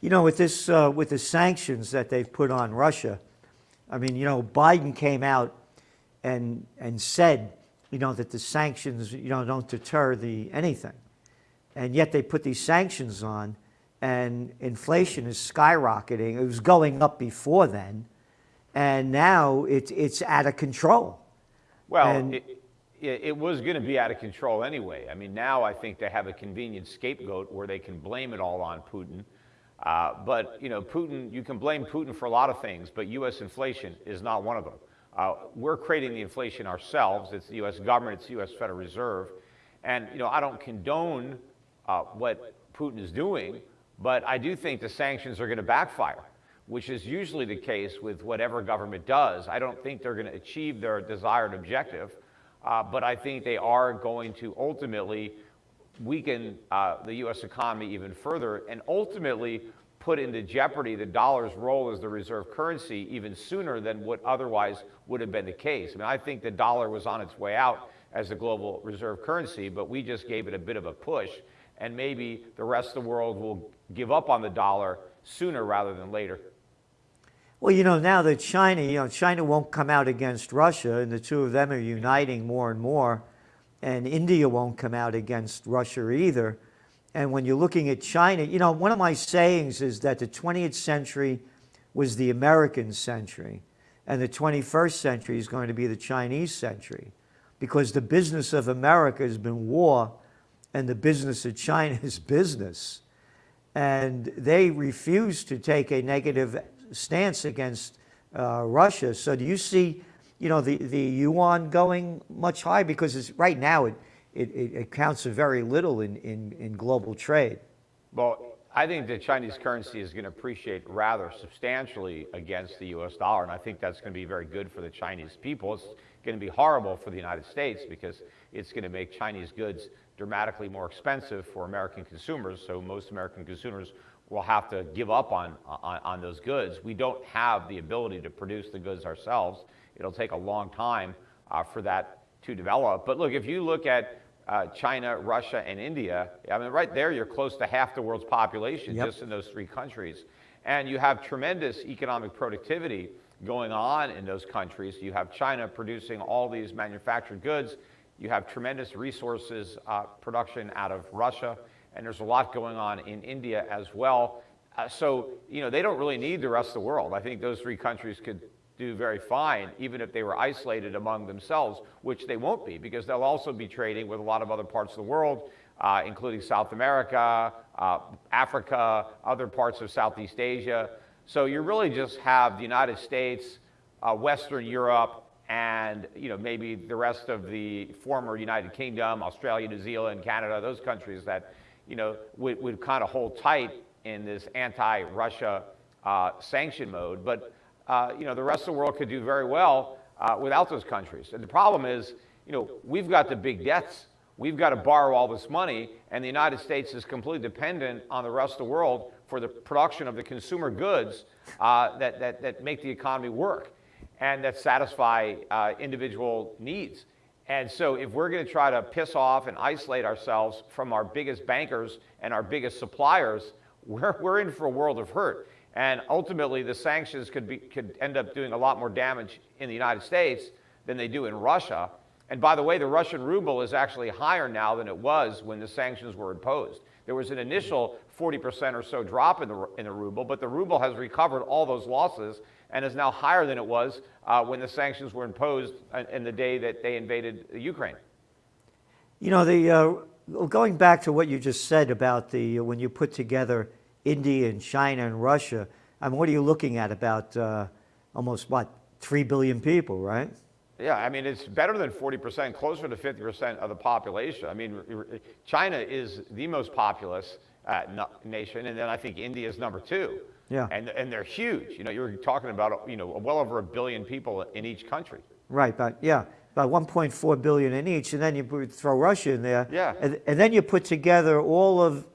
You know, with this, uh, with the sanctions that they've put on Russia, I mean, you know, Biden came out and and said, you know, that the sanctions, you know, don't deter the anything, and yet they put these sanctions on, and inflation is skyrocketing. It was going up before then, and now it's it's out of control. Well, And- it, it, it was going to be out of control anyway. I mean, now I think they have a convenient scapegoat where they can blame it all on Putin. Uh, but you know, Putin, you can blame Putin for a lot of things, but U.S. inflation is not one of them. Uh, we're creating the inflation ourselves. It's the U.S. government, it's the U.S. Federal Reserve, and you know, I don't condone uh, what Putin is doing, but I do think the sanctions are going to backfire, which is usually the case with whatever government does. I don't think they're going to achieve their desired objective, uh, but I think they are going to ultimately weaken uh, the U.S. economy even further and ultimately put into jeopardy the dollar's role as the reserve currency even sooner than what otherwise would have been the case. I mean, I think the dollar was on its way out as the global reserve currency, but we just gave it a bit of a push, and maybe the rest of the world will give up on the dollar sooner rather than later. Well, you know, now that China, you know, China won't come out against Russia, and the two of them are uniting more and more, and India won't come out against Russia either. And when you're looking at China, you know, one of my sayings is that the 20th century was the American century, and the 21st century is going to be the Chinese century, because the business of America has been war, and the business of China is business and they refuse to take a negative stance against uh, Russia. So do you see, you know, the, the yuan going much higher? Because right now it, it, it it counts for very little in, in, in global trade. Well, I think the Chinese currency is going to appreciate rather substantially against the US dollar, and I think that's going to be very good for the Chinese people. It's going to be horrible for the United States because it's going to make Chinese goods dramatically more expensive for American consumers, so most American consumers will have to give up on, on, on those goods. We don't have the ability to produce the goods ourselves. It'll take a long time uh, for that to develop. But look, if you look at uh, China, Russia, and India, I mean, right there, you're close to half the world's population Yep. just in those three countries. And you have tremendous economic productivity going on in those countries. You have China producing all these manufactured goods. You have tremendous resources uh, production out of Russia. And there's a lot going on in India as well. Uh, so, you know, they don't really need the rest of the world. I think those three countries could do very fine, even if they were isolated among themselves, which they won't be, because they'll also be trading with a lot of other parts of the world, uh, including South America, uh, Africa, other parts of Southeast Asia. So you really just have the United States, uh, Western Europe, and you know maybe the rest of the former United Kingdom, Australia, New Zealand, Canada, those countries that you know would, would kind of hold tight in this anti-Russia uh, sanction mode. But uh, you know the rest of the world could do very well uh, without those countries. And the problem is, you know, we've got the big debts. We've got to borrow all this money, and the United States is completely dependent on the rest of the world for the production of the consumer goods uh, that, that, that make the economy work and that satisfy uh, individual needs. And so if we're going to try to piss off and isolate ourselves from our biggest bankers and our biggest suppliers, we're, we're in for a world of hurt. And ultimately, the sanctions could, be, could end up doing a lot more damage in the United States than they do in Russia. And by the way, the Russian ruble is actually higher now than it was when the sanctions were imposed. There was an initial 40% or so drop in the, in the ruble, but the ruble has recovered all those losses and is now higher than it was uh, when the sanctions were imposed in- the day that they invaded Ukraine. You know, the, uh, going back to what you just said about the, when you put together India and China and Russia, I mean, what are you looking at? About uh, almost, what, 3 billion people, right? Yeah, I mean, it's better than 40%, closer to 50% of the population. I mean, China is the most populous uh, nation, and then I think India is number two. Yeah. And, and they're huge. You know, you're talking about, you know, well over a billion people in each country. Right, but yeah, about 1.4 billion in each, and then you throw Russia in there. Yeah. And, and then you put together all of,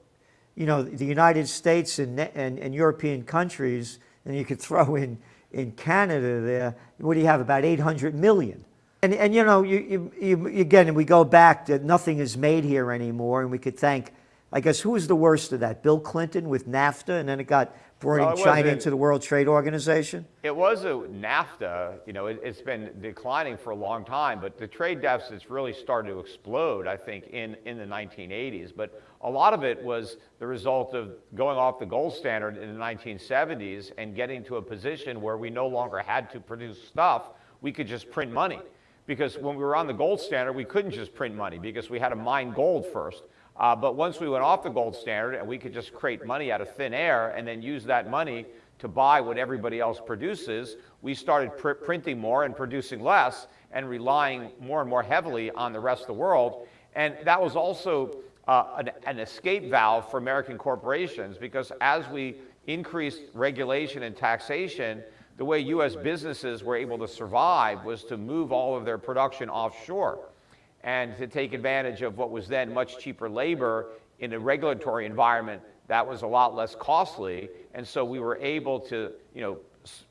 you know, the United States and, and, and European countries, and you could throw in, in Canada there. What do you have? About 800 million. And, and you know, you, you, you, again, we go back that nothing is made here anymore, and we could thank I guess who was the worst of that? Bill Clinton with NAFTA, and then it got bringing Well, China into the World Trade Organization. It was a NAFTA, you know, it, it's been declining for a long time, but the trade deficits really started to explode, I think, in, in the 1980s. But a lot of it was the result of going off the gold standard in the 1970s and getting to a position where we no longer had to produce stuff, we could just print money. Because when we were on the gold standard, we couldn't just print money because we had to mine gold first. Uh, but once we went off the gold standard and we could just create money out of thin air and then use that money to buy what everybody else produces, we started pr- printing more and producing less and relying more and more heavily on the rest of the world. And that was also uh, an, an escape valve for American corporations because as we increased regulation and taxation, the way US businesses were able to survive was to move all of their production offshore and to take advantage of what was then much cheaper labor in a regulatory environment that was a lot less costly. And so we were able to, you know,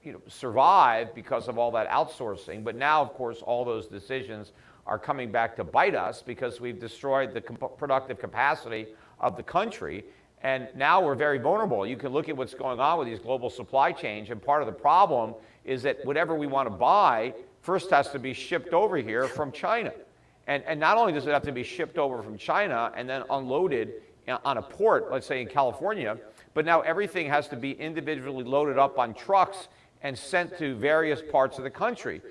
you know, survive because of all that outsourcing. But now, of course, all those decisions are coming back to bite us because we've destroyed the comp- productive capacity of the country. And now we're very vulnerable. You can look at what's going on with these global supply chains, and part of the problem is that whatever we want to buy first has to be shipped over here from China. And, and not only does it have to be shipped over from China and then unloaded on a port, let's say in California, but now everything has to be individually loaded up on trucks and sent to various parts of the country.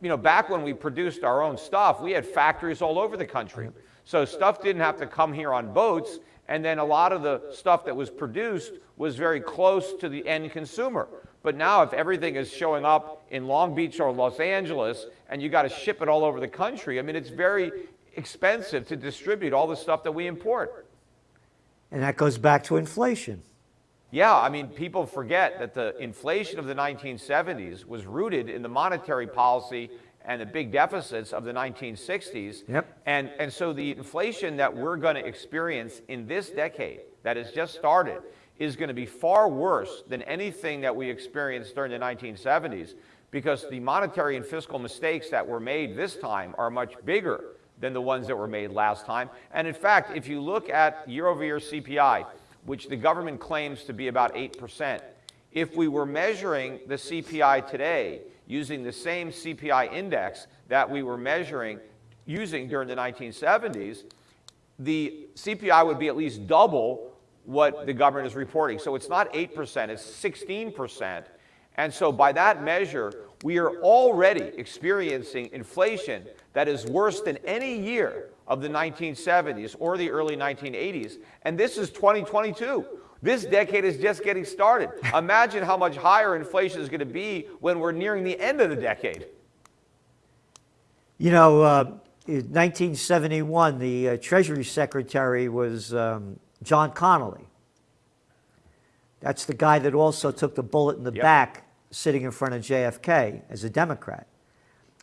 You know, back when we produced our own stuff, we had factories all over the country. So stuff didn't have to come here on boats, and then a lot of the stuff that was produced was very close to the end consumer. But now, if everything is showing up in Long Beach or Los Angeles and you got to ship it all over the country, I mean, it's very expensive to distribute all the stuff that we import. And that goes back to inflation. Yeah, I mean, people forget that the inflation of the 1970s was rooted in the monetary policy and the big deficits of the 1960s. Yep. And, and so the inflation that we're going to experience in this decade that has just started is going to be far worse than anything that we experienced during the 1970s because the monetary and fiscal mistakes that were made this time are much bigger than the ones that were made last time. And in fact, if you look at year over year CPI, which the government claims to be about 8%, if we were measuring the CPI today using the same CPI index that we were measuring using during the 1970s, the CPI would be at least double what the government is reporting. So it's not 8%, it's 16%. And so by that measure, we are already experiencing inflation that is worse than any year of the 1970s or the early 1980s. And this is 2022. This decade is just getting started. Imagine how much higher inflation is going to be when we're nearing the end of the decade. You know, uh, in 1971, the uh, Treasury Secretary was um, John Connally. That's the guy that also took the bullet in the Yep. back sitting in front of JFK as a Democrat.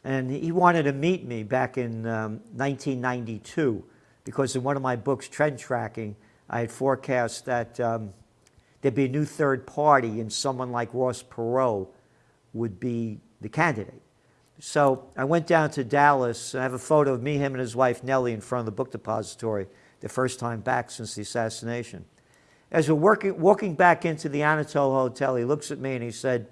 And he wanted to meet me back in um, 1992 because in one of my books, Trend Tracking, I had forecast that um, there'd be a new third party and someone like Ross Perot would be the candidate. So I went down to Dallas. I have a photo of me, him, and his wife Nellie in front of the book depository, the first time back since the assassination. As we're working, walking back into the Anatole Hotel, he looks at me and he said,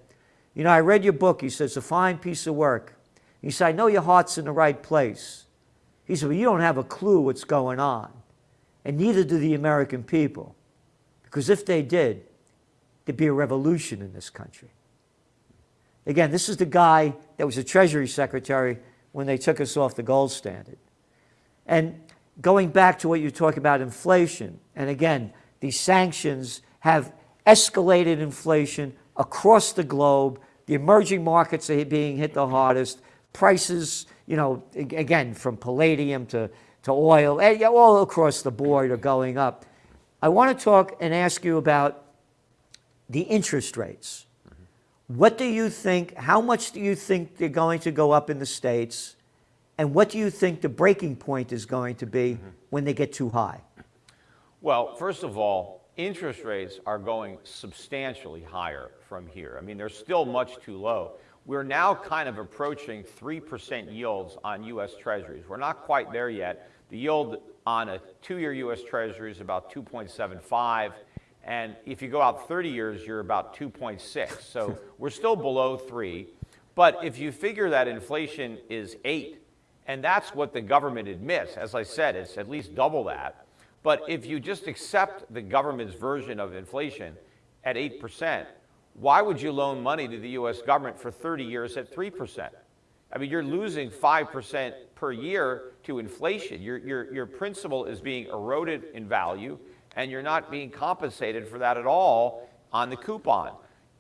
You know, I read your book. He says, It's a fine piece of work. He said, I know your heart's in the right place. He said, Well, you don't have a clue what's going on. And neither do the American people. Because if they did, there'd be a revolution in this country. Again, this is the guy that was the Treasury Secretary when they took us off the gold standard. And going back to what you talk about inflation, and again, these sanctions have escalated inflation across the globe. The emerging markets are being hit the hardest. Prices, you know, again, from palladium to, to oil, eh, all across the board are going up. I want to talk and ask you about the interest rates. What do you think, how much do you think they're going to go up in the States? And what do you think the breaking point is going to be mm-hmm. when they get too high? Well, first of all, interest rates are going substantially higher from here. I mean, they're still much too low. We're now kind of approaching 3% yields on US Treasuries. We're not quite there yet. The yield on a two-year U.S. Treasury is about 2.75, and if you go out 30 years, you're about 2.6. So we're still below three. But if you figure that inflation is eight, and that's what the government admits, as I said, it's at least double that. But if you just accept the government's version of inflation at 8%, why would you loan money to the US government for 30 years at 3%? I mean, you're losing 5% per year to inflation. Your, your, your principal is being eroded in value, and you're not being compensated for that at all on the coupon.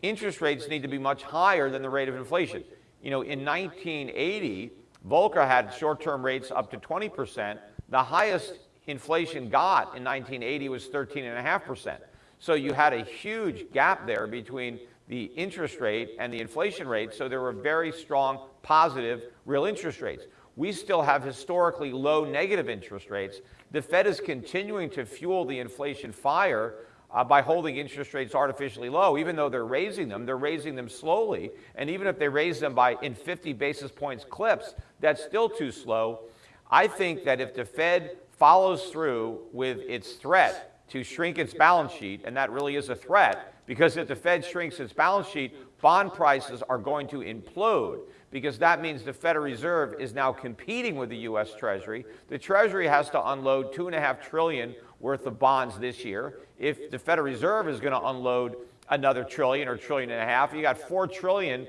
Interest rates need to be much higher than the rate of inflation. You know, in 1980, Volcker had short-term rates up to 20%. The highest inflation got in 1980 was 13.5%. So you had a huge gap there between the interest rate and the inflation rate, so there were very strong positive real interest rates. We still have historically low negative interest rates. The Fed is continuing to fuel the inflation fire uh, by holding interest rates artificially low. Even though they're raising them, they're raising them slowly. And even if they raise them by in 50 basis points clips, that's still too slow. I think that if the Fed follows through with its threat to shrink its balance sheet, and that really is a threat, because if the Fed shrinks its balance sheet, bond prices are going to implode because that means the Federal Reserve is now competing with the U.S. Treasury. The Treasury has to unload two and a half trillion worth of bonds this year. If the Federal Reserve is going to unload another trillion or trillion and a half, you got four trillion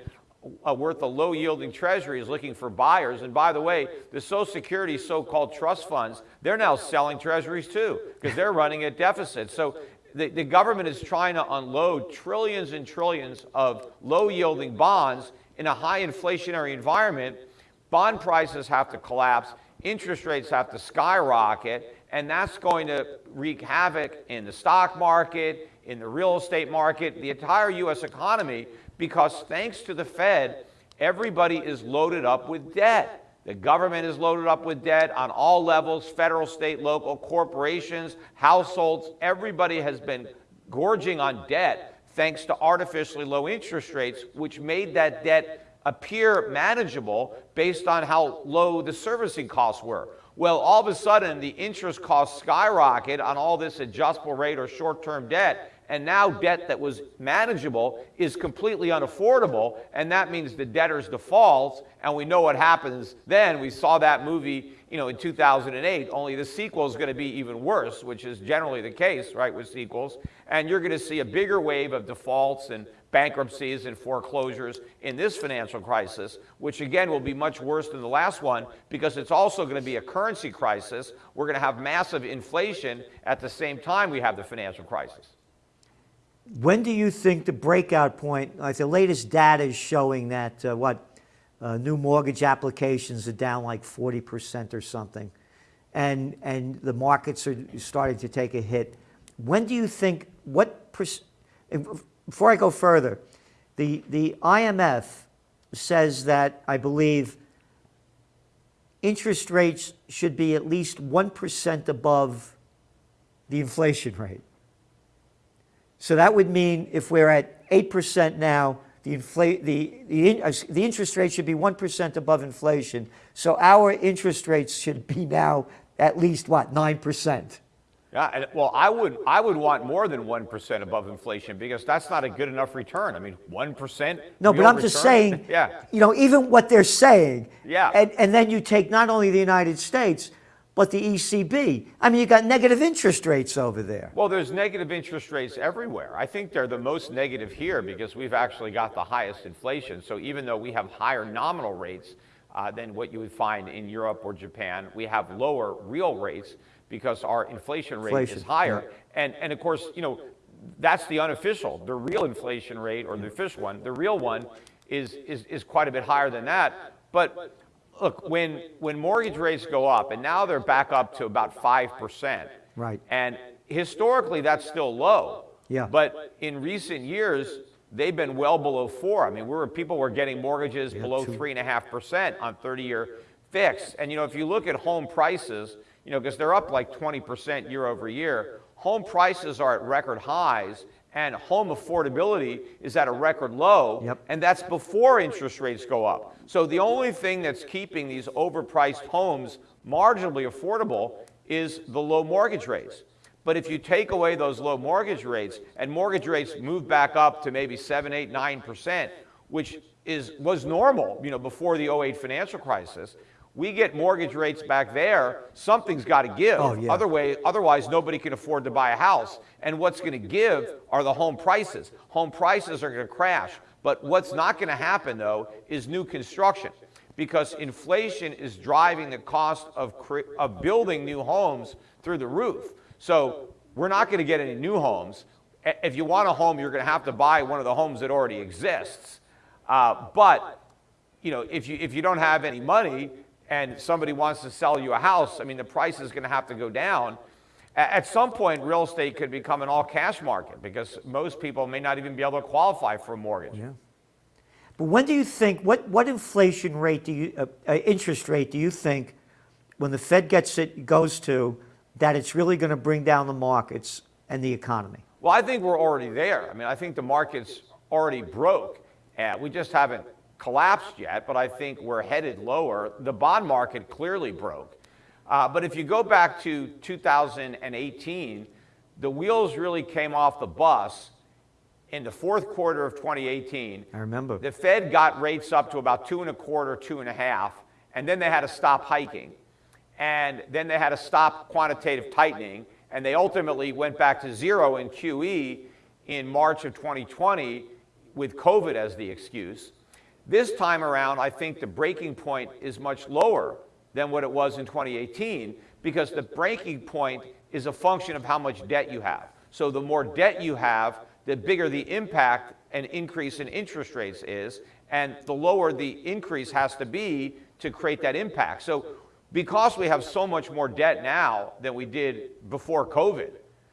uh, worth of low yielding treasuries looking for buyers. And by the way, the Social Security so called trust funds, they're now selling treasuries too because they're running at deficit. So the, the government is trying to unload trillions and trillions of low yielding bonds in a high inflationary environment. Bond prices have to collapse, interest rates have to skyrocket, and that's going to wreak havoc in the stock market, in the real estate market, the entire US economy, because thanks to the Fed, everybody is loaded up with debt. The government is loaded up with debt on all levels federal, state, local, corporations, households. Everybody has been gorging on debt thanks to artificially low interest rates, which made that debt appear manageable based on how low the servicing costs were. Well, all of a sudden, the interest costs skyrocket on all this adjustable rate or short term debt, and now debt that was manageable is completely unaffordable, and that means the debtors defaults, and we know what happens then. We saw that movie, you know, in 2008, only the sequel is going to be even worse, which is generally the case, right, with sequels, and you're going to see a bigger wave of defaults and bankruptcies and foreclosures in this financial crisis, which again will be much worse than the last one because it's also going to be a currency crisis. We're going to have massive inflation at the same time we have the financial crisis. When do you think the breakout point, like the latest data is showing that uh, what, uh, new mortgage applications are down like 40% or something, and, and the markets are starting to take a hit. When do you think, what, before I go further, the, the IMF says that, I believe, interest rates should be at least 1% above the inflation rate. So that would mean if we're at 8% now, the, the, the, uh, the interest rate should be 1% above inflation. So our interest rates should be now at least, what, 9%? Yeah, well, I would, I would want more than 1% above inflation because that's not a good enough return. I mean, 1%? No, but I'm return? just saying, yeah. you know, even what they're saying. Yeah. And, and then you take not only the United States, but the ECB. I mean, you got negative interest rates over there. Well, there's negative interest rates everywhere. I think they're the most negative here because we've actually got the highest inflation. So even though we have higher nominal rates uh, than what you would find in Europe or Japan, we have lower real rates because our inflation rate inflation, is higher. Yeah. And, and of course, you know, that's the unofficial. The real inflation rate, or the official one, the real one, is, is, is quite a bit higher than that. But look, when, when mortgage rates go up, and now they're back up to about 5%. Right. And historically, that's still low. Yeah. But in recent years, they've been well below four. I mean, we were, people were getting mortgages yeah, below three and a half percent on 30-year fixed. And you know, if you look at home prices, you know, because they're up like 20 percent year over year, home prices are at record highs, and home affordability is at a record low, yep. and that's before interest rates go up. So the only thing that's keeping these overpriced homes marginally affordable is the low mortgage rates. But if you take away those low mortgage rates and mortgage rates move back up to maybe 7, 8, 9%, which is, was normal you know, before the 08 financial crisis, we get mortgage rates back there, something's got to give. Oh, yeah. Other way, otherwise, nobody can afford to buy a house. And what's going to give are the home prices. Home prices are going to crash. But what's not going to happen, though, is new construction because inflation is driving the cost of, of building new homes through the roof. So we're not going to get any new homes. If you want a home, you're going to have to buy one of the homes that already exists. Uh, but you know, if you if you don't have any money and somebody wants to sell you a house, I mean, the price is going to have to go down. At some point, real estate could become an all cash market because most people may not even be able to qualify for a mortgage. Yeah. But when do you think, what, what inflation rate do you, uh, uh, interest rate do you think, when the Fed gets it, goes to, that it's really going to bring down the markets and the economy? Well, I think we're already there. I mean, I think the market's already broke. Uh, we just haven't collapsed yet, but I think we're headed lower. The bond market clearly broke. Uh, but if you go back to 2018, the wheels really came off the bus in the fourth quarter of 2018. I remember. The Fed got rates up to about two and a quarter, two and a half, and then they had to stop hiking. And then they had to stop quantitative tightening, and they ultimately went back to zero in QE in March of 2020 with COVID as the excuse. This time around, I think the breaking point is much lower than what it was in 2018 because the breaking point is a function of how much debt you have. So the more debt you have, the bigger the impact and increase in interest rates is, and the lower the increase has to be to create that impact. So because we have so much more debt now than we did before COVID,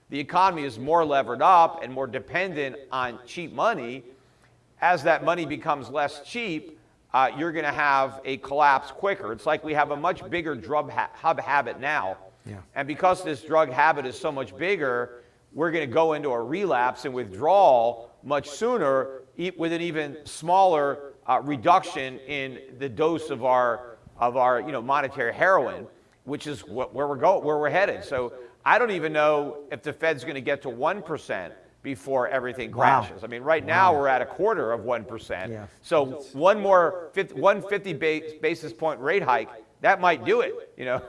the economy is more levered up and more dependent on cheap money. As that money becomes less cheap, uh, you're going to have a collapse quicker. It's like we have a much bigger drug ha hub habit now. Yeah. And because this drug habit is so much bigger, we're going to go into a relapse and withdrawal much sooner with an even smaller uh, reduction in the dose of our, of our you know, monetary heroin, which is what, where, we're go, where we're headed. So I don't even know if the Fed's going to get to 1% before everything crashes. Wow. I mean, right now we're at a quarter of 1%. Yeah. So one more 50, 150 basis point rate hike, that might do it, you know.